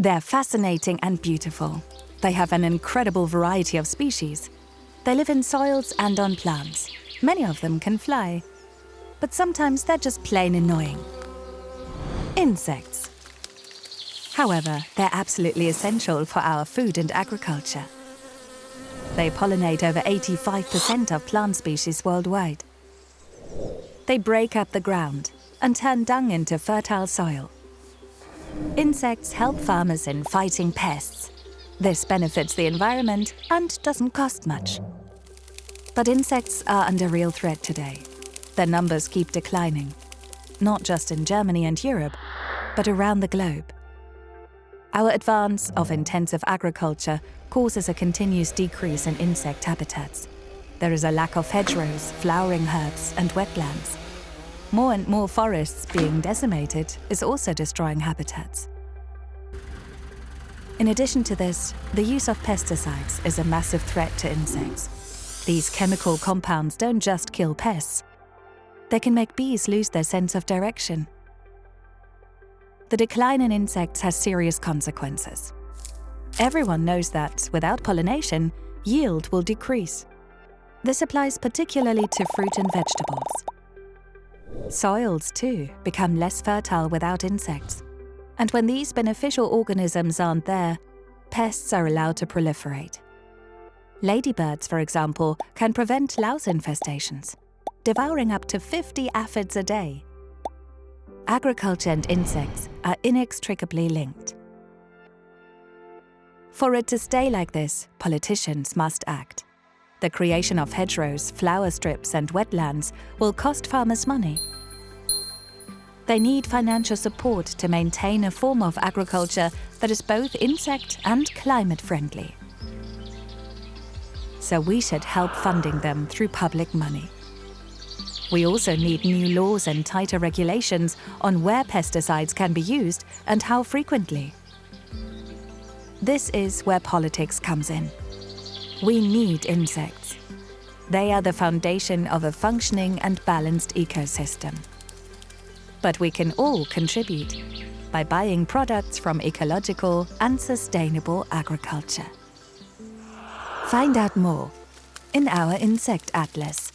They're fascinating and beautiful. They have an incredible variety of species. They live in soils and on plants. Many of them can fly. But sometimes they're just plain annoying. Insects. However, they're absolutely essential for our food and agriculture. They pollinate over 85% of plant species worldwide. They break up the ground and turn dung into fertile soil. Insects help farmers in fighting pests. This benefits the environment and doesn't cost much. But insects are under real threat today. Their numbers keep declining, not just in Germany and Europe, but around the globe. Our advance of intensive agriculture causes a continuous decrease in insect habitats. There is a lack of hedgerows, flowering herbs and wetlands. More and more forests being decimated is also destroying habitats. In addition to this, the use of pesticides is a massive threat to insects. These chemical compounds don't just kill pests, they can make bees lose their sense of direction. The decline in insects has serious consequences. Everyone knows that, without pollination, yield will decrease. This applies particularly to fruit and vegetables. Soils, too, become less fertile without insects. And when these beneficial organisms aren't there, pests are allowed to proliferate. Ladybirds, for example, can prevent louse infestations, devouring up to 50 aphids a day. Agriculture and insects are inextricably linked. For it to stay like this, politicians must act. The creation of hedgerows, flower strips and wetlands will cost farmers money. They need financial support to maintain a form of agriculture that is both insect and climate friendly. So we should help funding them through public money. We also need new laws and tighter regulations on where pesticides can be used and how frequently. This is where politics comes in. We need insects. They are the foundation of a functioning and balanced ecosystem. But we can all contribute by buying products from ecological and sustainable agriculture. Find out more in our Insect Atlas.